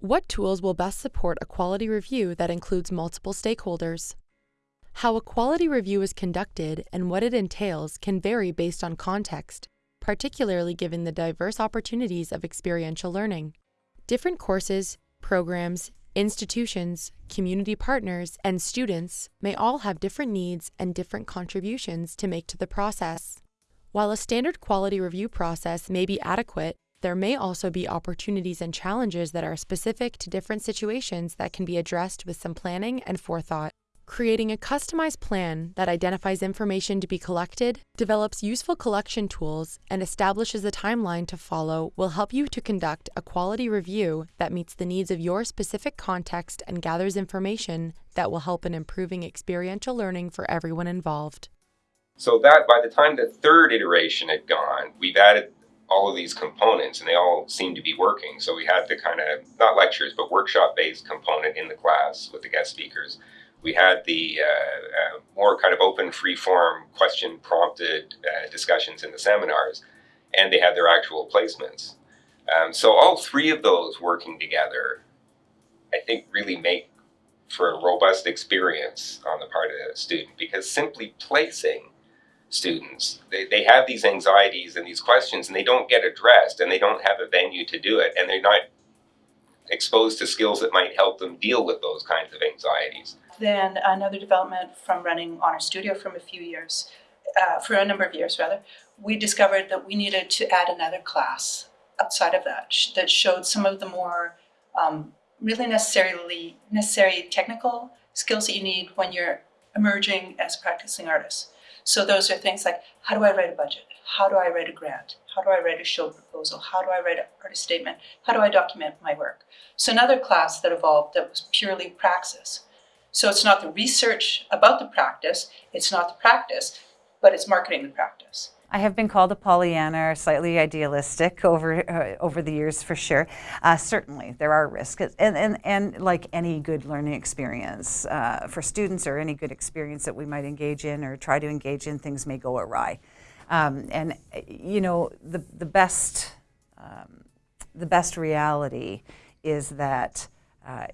What tools will best support a quality review that includes multiple stakeholders? How a quality review is conducted and what it entails can vary based on context, particularly given the diverse opportunities of experiential learning. Different courses, programs, institutions, community partners, and students may all have different needs and different contributions to make to the process. While a standard quality review process may be adequate, there may also be opportunities and challenges that are specific to different situations that can be addressed with some planning and forethought. Creating a customized plan that identifies information to be collected, develops useful collection tools, and establishes a timeline to follow will help you to conduct a quality review that meets the needs of your specific context and gathers information that will help in improving experiential learning for everyone involved. So that by the time the third iteration had gone, we've added all of these components and they all seem to be working. So we had the kind of, not lectures, but workshop based component in the class with the guest speakers. We had the uh, uh, more kind of open, free form, question prompted uh, discussions in the seminars, and they had their actual placements. Um, so all three of those working together, I think really make for a robust experience on the part of the student because simply placing students. They, they have these anxieties and these questions and they don't get addressed and they don't have a venue to do it and they're not exposed to skills that might help them deal with those kinds of anxieties. Then another development from running Honor Studio from a few years, uh, for a number of years rather, we discovered that we needed to add another class outside of that that showed some of the more um, really necessarily necessary technical skills that you need when you're emerging as practicing artist. So those are things like, how do I write a budget? How do I write a grant? How do I write a show proposal? How do I write an artist statement? How do I document my work? So another class that evolved that was purely praxis. So it's not the research about the practice, it's not the practice, but it's marketing the practice. I have been called a Pollyanna or slightly idealistic over uh, over the years for sure. Uh, certainly, there are risks, and, and, and like any good learning experience uh, for students or any good experience that we might engage in or try to engage in, things may go awry. Um, and you know, the the best um, the best reality is that uh,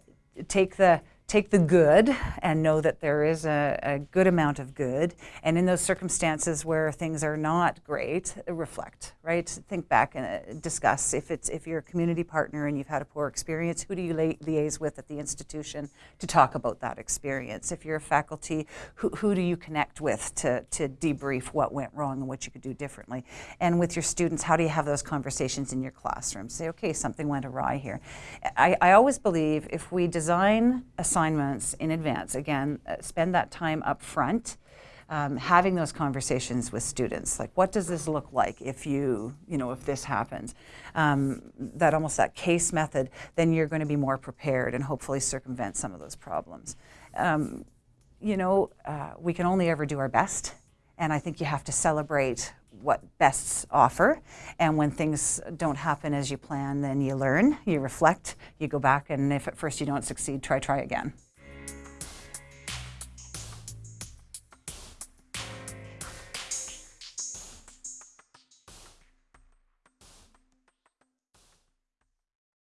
take the take the good and know that there is a, a, good amount of good. And in those circumstances where things are not great, reflect, right? Think back and uh, discuss. If, it's, if you're a community partner and you've had a poor experience, who do you li liaise with at the institution to talk about that experience? If you're a faculty, who, who do you connect with to, to debrief what went wrong and what you could do differently? And with your students, how do you have those conversations in your classroom? Say, okay, something went awry here. I, I always believe if we design a assignments in advance. Again, uh, spend that time up front. Um, having those conversations with students, like what does this look like if you, you know, if this happens, um, that almost that case method, then you're going to be more prepared and hopefully circumvent some of those problems. Um, you know, uh, we can only ever do our best, and I think you have to celebrate what bests offer. And when things don't happen as you plan, then you learn, you reflect, you go back, and if at first you don't succeed, try, try again.